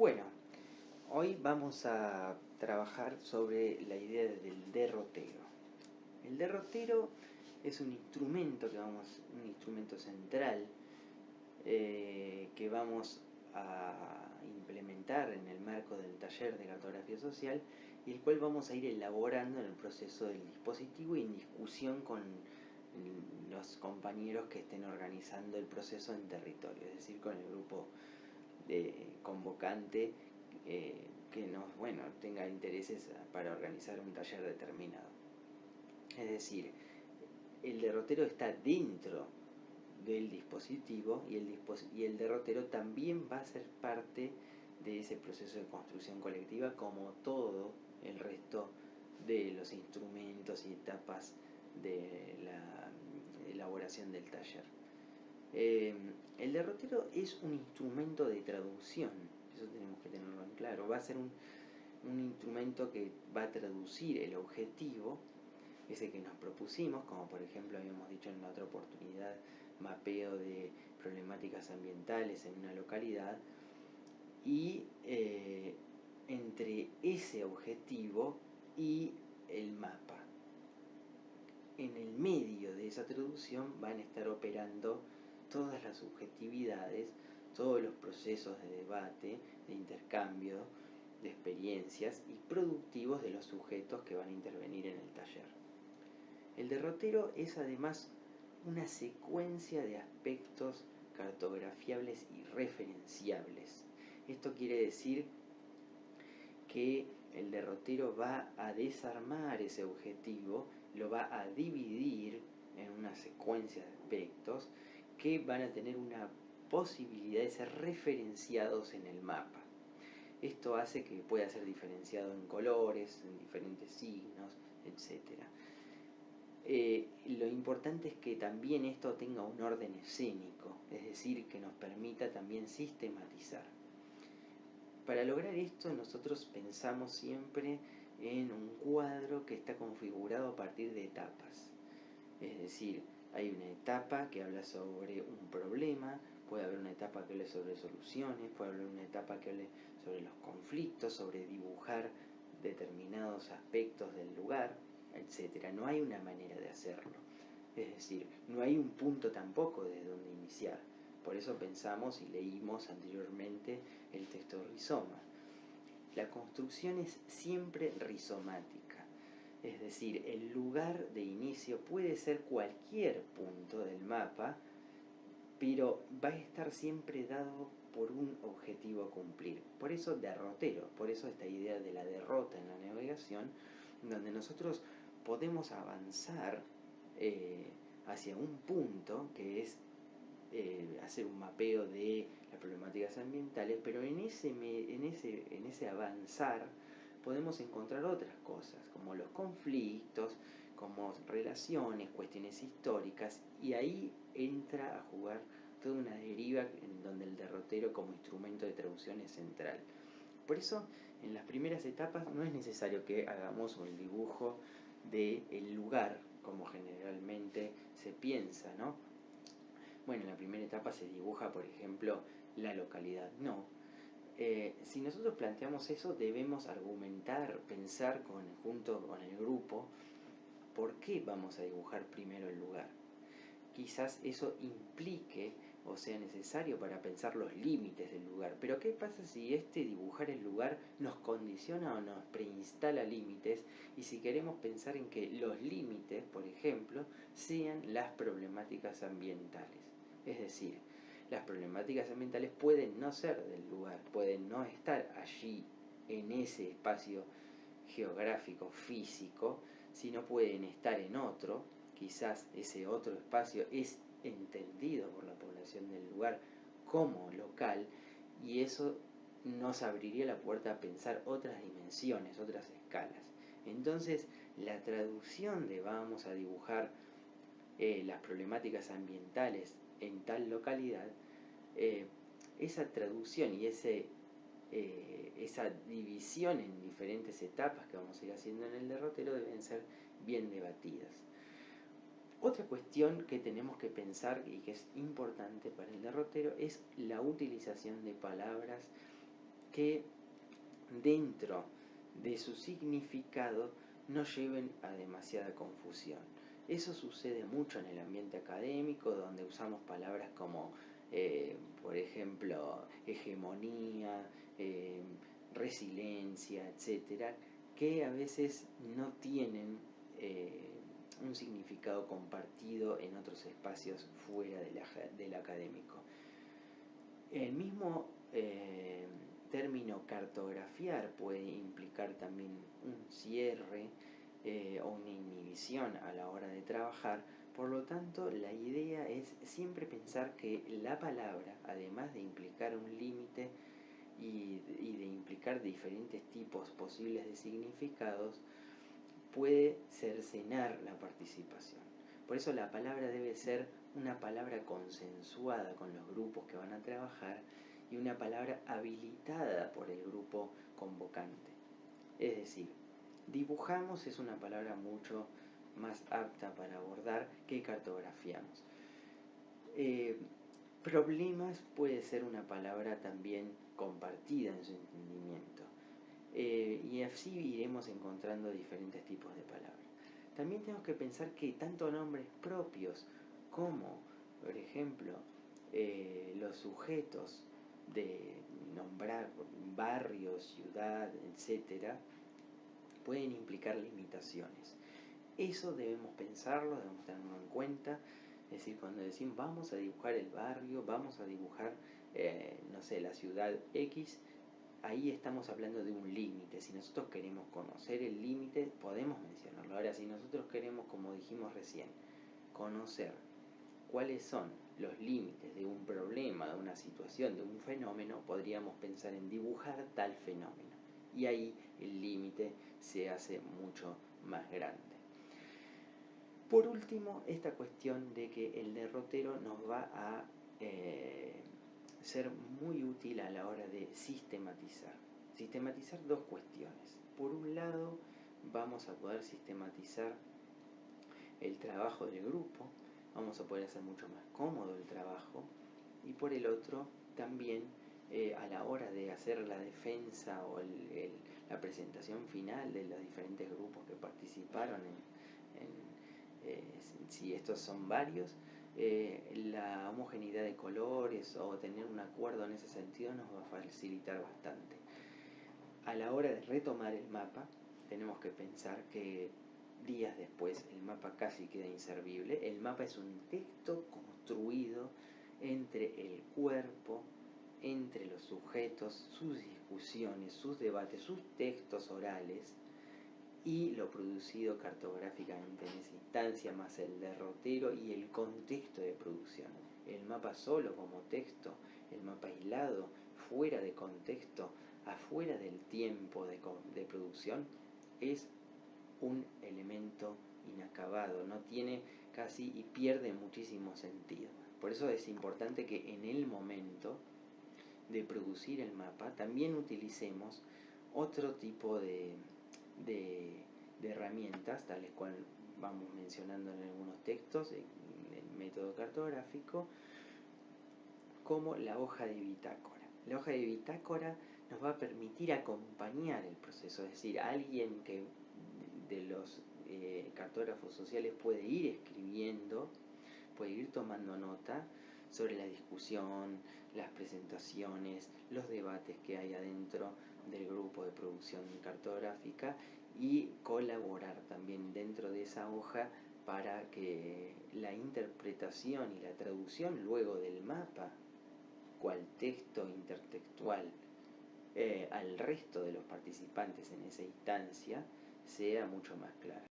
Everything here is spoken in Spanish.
Bueno, hoy vamos a trabajar sobre la idea del derrotero. El derrotero es un instrumento que vamos, un instrumento central eh, que vamos a implementar en el marco del taller de cartografía social y el cual vamos a ir elaborando en el proceso del dispositivo y en discusión con los compañeros que estén organizando el proceso en territorio, es decir, con el grupo de convocante eh, que nos, bueno, tenga intereses para organizar un taller determinado. Es decir, el derrotero está dentro del dispositivo y el, y el derrotero también va a ser parte de ese proceso de construcción colectiva como todo el resto de los instrumentos y etapas de la elaboración del taller. Eh, el derrotero es un instrumento de traducción, eso tenemos que tenerlo en claro. Va a ser un, instrumento que va a traducir el objetivo, ese que nos propusimos, como por ejemplo habíamos dicho en la otra oportunidad, mapeo de problemáticas ambientales en una localidad, y eh, entre ese objetivo y el mapa. En el medio de esa traducción van a estar operando todas las subjetividades, todos los procesos de debate, de intercambio, de experiencias y productivos de los sujetos que van a intervenir en el taller. El derrotero es además una secuencia de aspectos cartografiables y referenciables. Esto quiere decir que el derrotero va a desarmar ese objetivo, lo va a dividir en una secuencia de aspectos que van a tener una posibilidad de ser referenciados en el mapa. Esto hace que pueda ser diferenciado en colores, en diferentes signos, etc. Eh, lo importante es que también esto tenga un orden escénico, es decir, que nos permita también sistematizar. Para lograr esto nosotros pensamos siempre en un cuadro que está configurado a partir de etapas. Es decir, hay una etapa que habla sobre un problema, puede haber una etapa que hable sobre soluciones, puede haber una etapa que hable sobre los conflictos, sobre dibujar determinados aspectos del lugar, etc. No hay una manera de hacerlo. Es decir, no hay un punto tampoco de donde iniciar. Por eso pensamos y leímos anteriormente el texto rizoma. La construcción es siempre rizomática, es decir, el lugar de inicio puede ser cualquier punto del mapa, pero va a estar siempre dado por un objetivo a cumplir. Por eso derrotero, por eso esta idea de la derrota en la navegación, donde nosotros podemos avanzar eh, hacia un punto que es eh, hacer un mapeo de las problemáticas ambientales, pero en ese, en ese, en ese avanzar podemos encontrar otras cosas, como los conflictos, como relaciones, cuestiones históricas, y ahí entra a jugar toda una deriva en donde el derrotero como instrumento de traducción es central. Por eso, en las primeras etapas no es necesario que hagamos un dibujo del el lugar, como generalmente se piensa, ¿no? bueno, en la primera etapa se dibuja, por ejemplo, la localidad. No. Eh, si nosotros planteamos eso, debemos argumentar, pensar con, junto con el grupo, por qué vamos a dibujar primero el lugar. Quizás eso implique o sea necesario para pensar los límites del lugar. Pero ¿qué pasa si este dibujar el lugar nos condiciona o nos preinstala límites? Y si queremos pensar en que los límites, por ejemplo, sean las problemáticas ambientales. Es decir, las problemáticas ambientales pueden no ser del lugar, pueden no estar allí en ese espacio geográfico, físico, sino pueden estar en otro, quizás ese otro espacio es entendido por la población del lugar como local y eso nos abriría la puerta a pensar otras dimensiones, otras escalas. Entonces, la traducción de vamos a dibujar eh, las problemáticas ambientales en tal localidad, eh, esa traducción y ese, eh, esa división en diferentes etapas que vamos a ir haciendo en el derrotero deben ser bien debatidas. Otra cuestión que tenemos que pensar y que es importante para el derrotero es la utilización de palabras que dentro de su significado no lleven a demasiada confusión. Eso sucede mucho en el ambiente académico, donde usamos palabras como, eh, por ejemplo, hegemonía, eh, resiliencia, etcétera, que a veces no tienen eh, un significado compartido en otros espacios fuera del académico. El mismo término cartografiar puede implicar también un cierre eh, o una inhibición a la hora de trabajar, por lo tanto la idea es siempre pensar que la palabra, además de implicar un límite y, y de implicar diferentes tipos posibles de significados, puede cercenar la participación. Por eso la palabra debe ser una palabra consensuada con los grupos que van a trabajar y una palabra habilitada por el grupo convocante. Es decir, dibujamos es una palabra mucho más apta para abordar que cartografiamos. Eh, problemas puede ser una palabra también compartida en su entendimiento. Eh, y así iremos encontrando diferentes tipos de palabras. También tenemos que pensar que tanto nombres propios como, por ejemplo, eh, los sujetos de nombrar barrio, ciudad, etcétera, pueden implicar limitaciones. Eso debemos pensarlo, debemos tenerlo en cuenta. Es decir, cuando decimos vamos a dibujar el barrio, vamos a dibujar, eh, no sé, la ciudad X, ahí estamos hablando de un límite. Si nosotros queremos conocer el límite, podemos mencionarlo. Ahora, si nosotros queremos, como dijimos recién, conocer cuáles son los límites de un problema, de una situación, de un fenómeno, podríamos pensar en dibujar tal fenómeno. Y ahí el límite se hace mucho más grande. Por último, esta cuestión de que el derrotero nos va a eh, ser muy útil a la hora de sistematizar. Sistematizar dos cuestiones. Por un lado, vamos a poder sistematizar el trabajo del grupo, vamos a poder hacer mucho más cómodo el trabajo y por el otro también eh, a la hora de hacer la defensa o la presentación final de los diferentes grupos que participaron en, eh, si estos son varios eh, la homogeneidad de colores o tener un acuerdo en ese sentido nos va a facilitar bastante. A la hora de retomar el mapa, tenemos que pensar que días después el mapa casi queda inservible. El mapa es un texto construido entre el cuerpo, entre los sujetos, sus discusiones, sus debates, sus textos orales y lo producido cartográficamente en esa instancia, más el derrotero y el contexto de producción. El mapa solo como texto, el mapa aislado, fuera de contexto, afuera del tiempo de, de producción, es un elemento inacabado, no tiene casi y pierde muchísimo sentido. Por eso es importante que en el momento de producir el mapa también utilicemos otro tipo de, de, herramientas, tales cual vamos mencionando en algunos textos, el método cartográfico, como la hoja de bitácora. La hoja de bitácora nos va a permitir acompañar el proceso, es decir, alguien que de los eh, cartógrafos sociales puede ir escribiendo, puede ir tomando nota sobre la discusión, las presentaciones, los debates que hay adentro del grupo de producción cartográfica y colaborar también dentro de esa hoja para que la interpretación y la traducción luego del mapa, cual texto intertextual, eh, al resto de los participantes en esa instancia, sea mucho más clara.